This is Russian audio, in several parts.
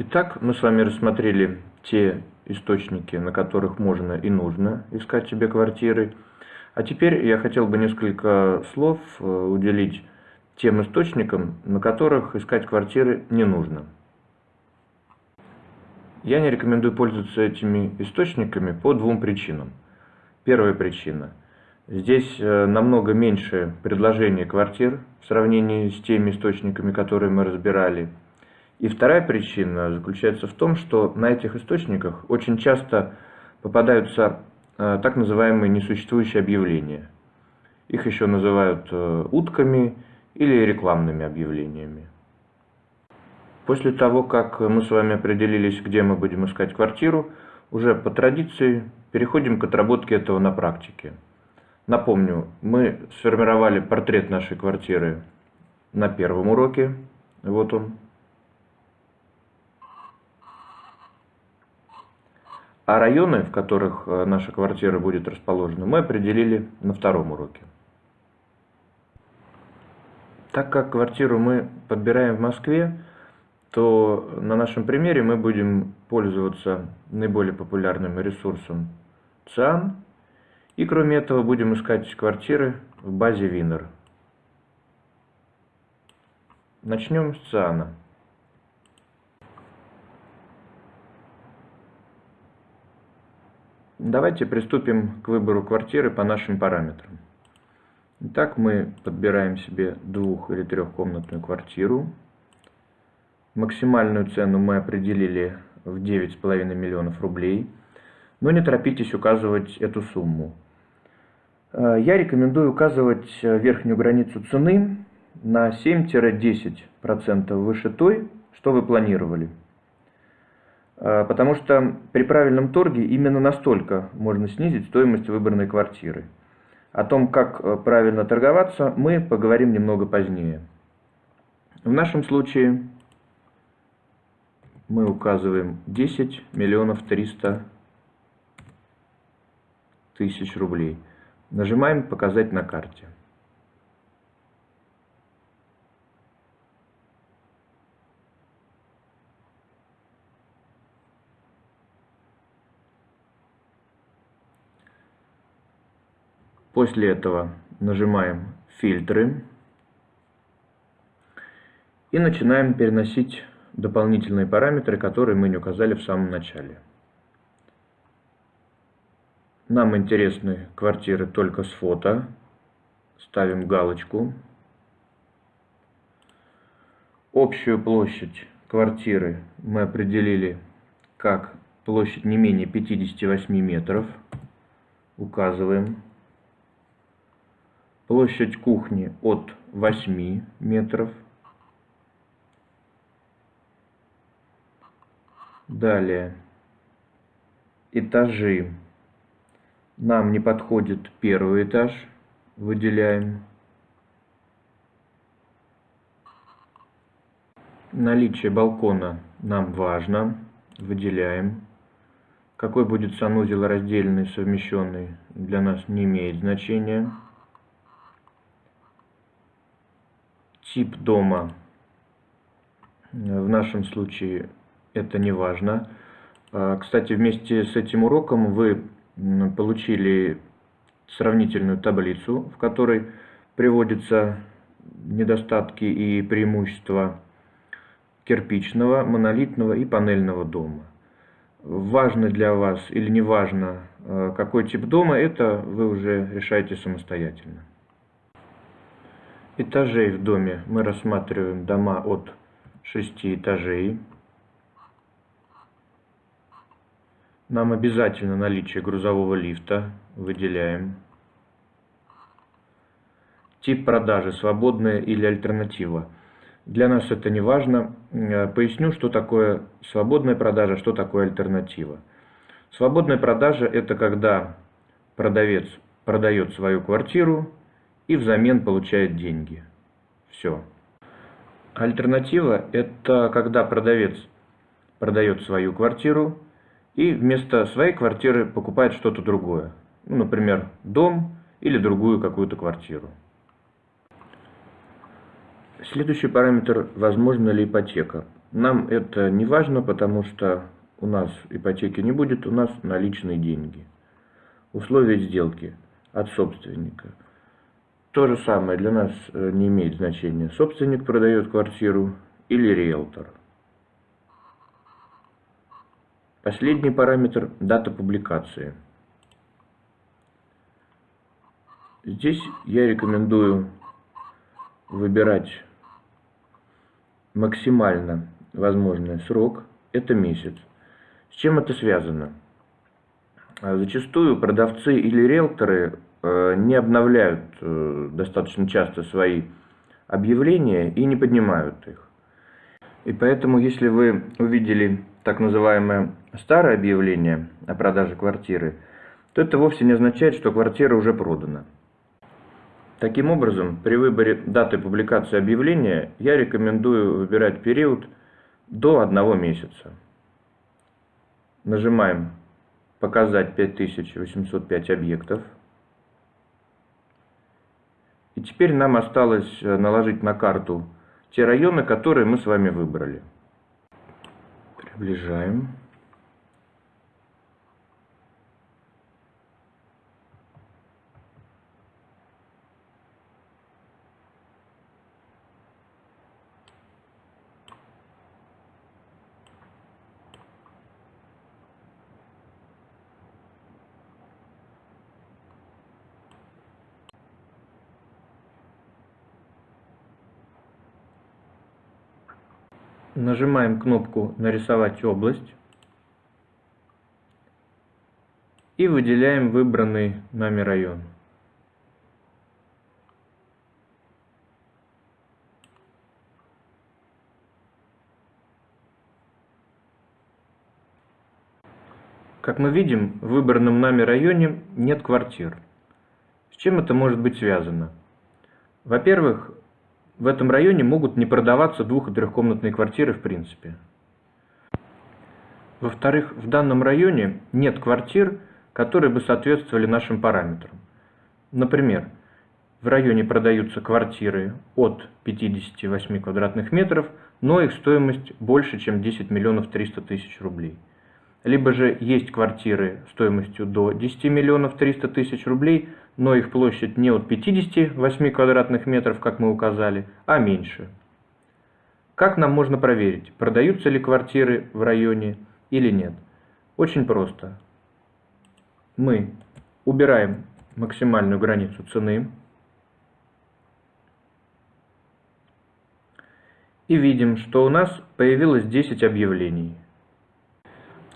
Итак, мы с вами рассмотрели те источники, на которых можно и нужно искать себе квартиры. А теперь я хотел бы несколько слов э, уделить тем источникам, на которых искать квартиры не нужно. Я не рекомендую пользоваться этими источниками по двум причинам. Первая причина. Здесь э, намного меньше предложений квартир в сравнении с теми источниками, которые мы разбирали – и вторая причина заключается в том, что на этих источниках очень часто попадаются э, так называемые несуществующие объявления. Их еще называют э, утками или рекламными объявлениями. После того, как мы с вами определились, где мы будем искать квартиру, уже по традиции переходим к отработке этого на практике. Напомню, мы сформировали портрет нашей квартиры на первом уроке. Вот он. А районы, в которых э, наша квартира будет расположена, мы определили на втором уроке. Так как квартиру мы подбираем в Москве, то на нашем примере мы будем пользоваться наиболее популярным ресурсом ЦИАН. И кроме этого будем искать квартиры в базе Винер. Начнем с ЦИАНа. Давайте приступим к выбору квартиры по нашим параметрам. Итак, мы подбираем себе двух- или трехкомнатную квартиру. Максимальную цену мы определили в 9,5 миллионов рублей. Но не торопитесь указывать эту сумму. Э, я рекомендую указывать верхнюю границу цены на 7-10% выше той, что вы планировали. А, потому что при правильном торге именно настолько можно снизить стоимость выбранной квартиры. О том, как э, правильно торговаться, мы поговорим немного позднее. В нашем случае мы указываем 10 миллионов 300 тысяч рублей. Нажимаем «Показать на карте». После этого нажимаем «Фильтры» и начинаем переносить дополнительные параметры, которые мы не указали в самом начале. Нам интересны квартиры только с фото. Ставим галочку. Общую площадь квартиры мы определили как площадь не менее 58 метров. Указываем. Площадь кухни от 8 метров. Далее. Этажи. Нам не подходит первый этаж. Выделяем. Наличие балкона нам важно. Выделяем. Какой будет санузел раздельный, совмещенный, для нас не имеет значения. Тип дома, в нашем случае это не важно. А, кстати, вместе с этим уроком вы получили сравнительную таблицу, в которой приводятся недостатки и преимущества кирпичного, монолитного и панельного дома. Важно для вас или не важно, а, какой тип дома, это вы уже решаете самостоятельно этажей в доме мы рассматриваем дома от 6 этажей. Нам обязательно наличие грузового лифта. Выделяем. Тип продажи, свободная или альтернатива. Для нас это не важно. Э, поясню, что такое свободная продажа, что такое альтернатива. Свободная продажа – это когда продавец продает свою квартиру и взамен получает деньги. Все. Альтернатива – это когда продавец продает свою квартиру и вместо своей квартиры покупает что-то другое. Ну, например, дом или другую какую-то квартиру. Следующий параметр – возможна ли ипотека. Нам это не важно, потому что у нас ипотеки не будет, у нас наличные деньги. Условия сделки от собственника. То же самое для нас э, не имеет значения, собственник продает квартиру или риэлтор. Последний параметр – дата публикации. Здесь я рекомендую выбирать максимально возможный срок – это месяц. С чем это связано? А зачастую продавцы или риэлторы не обновляют э, достаточно часто свои объявления и не поднимают их. И поэтому, если вы увидели так называемое старое объявление о продаже квартиры, то это вовсе не означает, что квартира уже продана. Таким образом, при выборе даты публикации объявления я рекомендую выбирать период до одного месяца. Нажимаем «Показать 5805 объектов». И теперь нам осталось э, наложить на карту те районы, которые мы с вами выбрали. Приближаем. Нажимаем кнопку «Нарисовать область» и выделяем выбранный нами район. Как мы видим, в выбранном нами районе нет квартир. С чем это может быть связано? Во-первых, в этом районе могут не продаваться двух- и трехкомнатные квартиры в принципе. Во-вторых, в данном районе нет квартир, которые бы соответствовали нашим параметрам. Например, в районе продаются квартиры от 58 квадратных метров, но их стоимость больше, чем 10 миллионов 300 тысяч рублей. Либо же есть квартиры стоимостью до 10 миллионов 300 тысяч рублей, но их площадь не от 58 квадратных метров, как мы указали, а меньше. Как нам можно проверить, продаются ли квартиры в районе или нет? Очень просто. Мы убираем максимальную границу цены и видим, что у нас появилось 10 объявлений.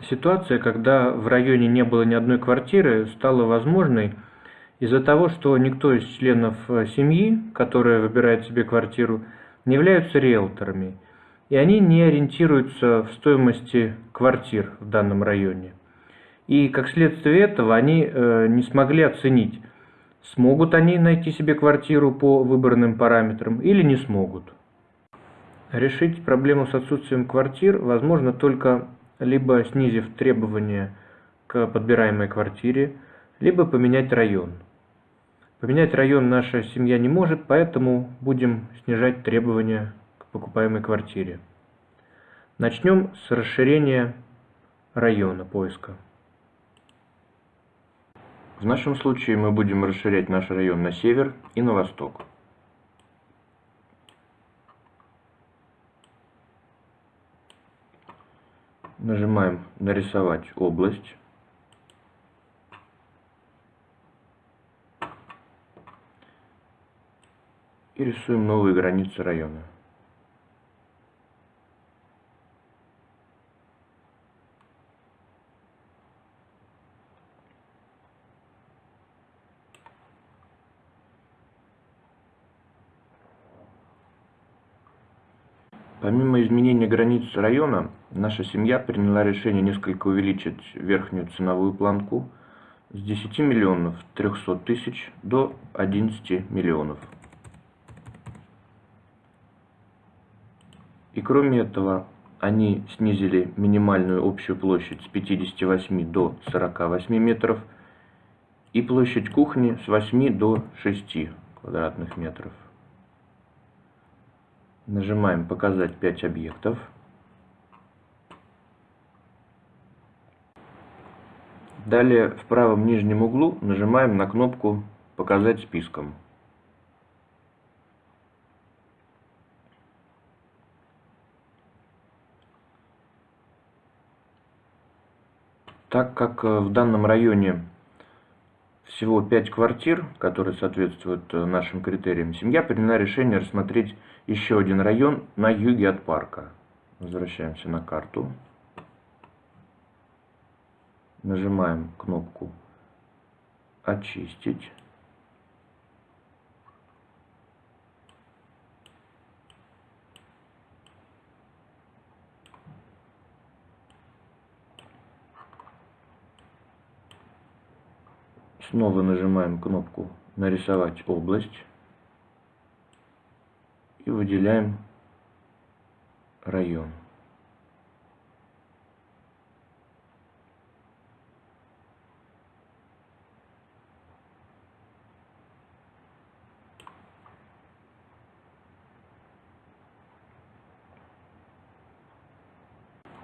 Ситуация, когда в районе не было ни одной квартиры, стала возможной – из-за того, что никто из членов э, семьи, которая выбирает себе квартиру, не являются риэлторами, и они не ориентируются в стоимости квартир в данном районе. И как следствие этого они э, не смогли оценить, смогут они найти себе квартиру по выбранным параметрам или не смогут. Решить проблему с отсутствием квартир возможно только либо снизив требования к подбираемой квартире, либо поменять район. Поменять район наша семья не может, поэтому будем снижать требования к покупаемой квартире. Начнем с расширения района поиска. В нашем случае мы будем расширять наш район на север и на восток. Нажимаем «Нарисовать область». И рисуем новые границы района. Помимо изменения границ района, наша семья приняла решение несколько увеличить верхнюю ценовую планку с 10 миллионов 300 тысяч до 11 миллионов. И кроме этого, они снизили минимальную общую площадь с 58 до 48 метров и площадь кухни с 8 до 6 квадратных метров. Нажимаем «Показать 5 объектов». Далее в правом нижнем углу нажимаем на кнопку «Показать списком». Так как э, в данном районе всего 5 квартир, которые соответствуют э, нашим критериям, семья приняла решение рассмотреть еще один район на юге от парка. Возвращаемся на карту. Нажимаем кнопку «Очистить». Снова нажимаем кнопку «Нарисовать область» и выделяем район.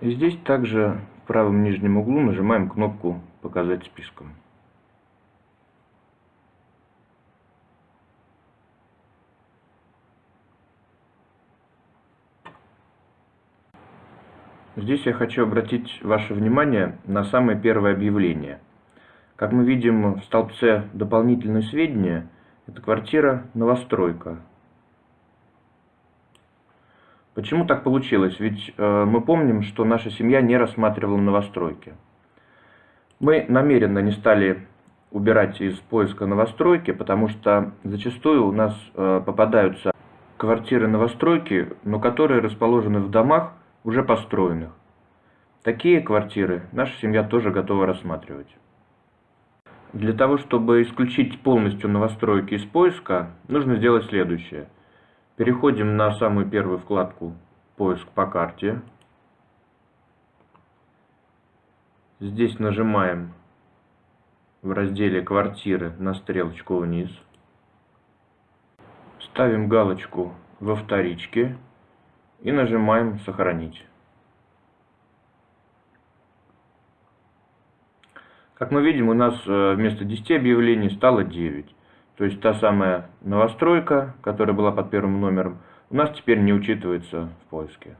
И здесь также в правом нижнем углу нажимаем кнопку «Показать списком». Здесь я хочу обратить ваше внимание на самое первое объявление. Как мы видим в столбце «Дополнительные сведения» это квартира «Новостройка». Почему так получилось? Ведь э, мы помним, что наша семья не рассматривала новостройки. Мы намеренно не стали убирать из поиска новостройки, потому что зачастую у нас э, попадаются квартиры новостройки, но которые расположены в домах, уже построенных. Такие квартиры наша семья тоже готова рассматривать. Для того, чтобы исключить полностью новостройки из поиска, нужно сделать следующее. Переходим на самую первую вкладку «Поиск по карте». Здесь нажимаем в разделе «Квартиры» на стрелочку вниз. Ставим галочку во вторичке и нажимаем «Сохранить». Как мы видим, у нас э, вместо 10 объявлений стало 9. То есть та самая новостройка, которая была под первым номером, у нас теперь не учитывается в поиске.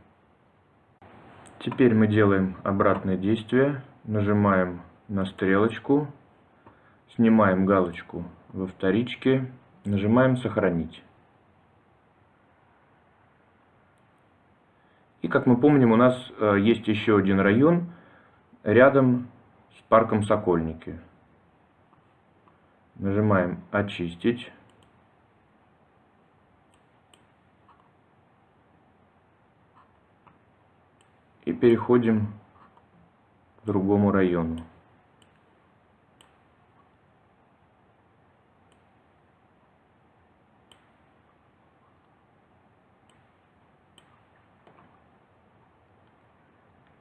Теперь мы делаем обратное действие. Нажимаем на стрелочку, снимаем галочку во вторичке, нажимаем «Сохранить». И как мы помним, у нас э, есть еще один район рядом с парком Сокольники. Нажимаем «Очистить». И переходим к другому району.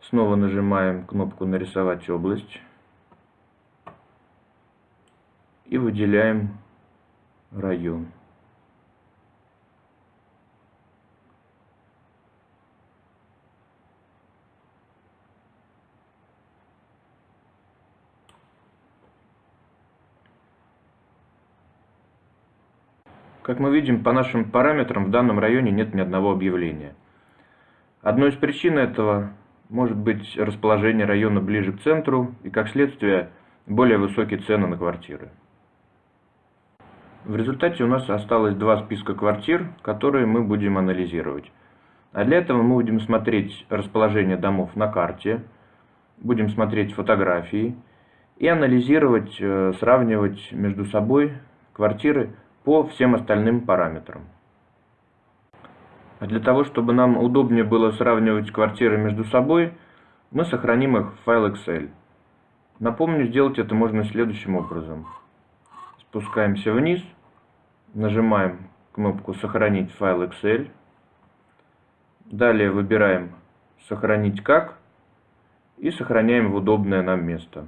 Снова нажимаем кнопку «Нарисовать область» и выделяем район. Как мы видим, по нашим параметрам в данном районе нет ни одного объявления. Одной из причин этого может быть расположение района ближе к центру и, как следствие, более высокие цены на квартиры. В результате у нас осталось два списка квартир, которые мы будем анализировать. А для этого мы будем смотреть расположение домов на карте, будем смотреть фотографии и анализировать, э, сравнивать между собой квартиры по всем остальным параметрам. А для того, чтобы нам удобнее было сравнивать квартиры между собой, мы сохраним их в файл Excel. Напомню, сделать это можно следующим образом. Спускаемся вниз, нажимаем кнопку «Сохранить файл Excel». Далее выбираем «Сохранить как» и сохраняем в удобное нам место.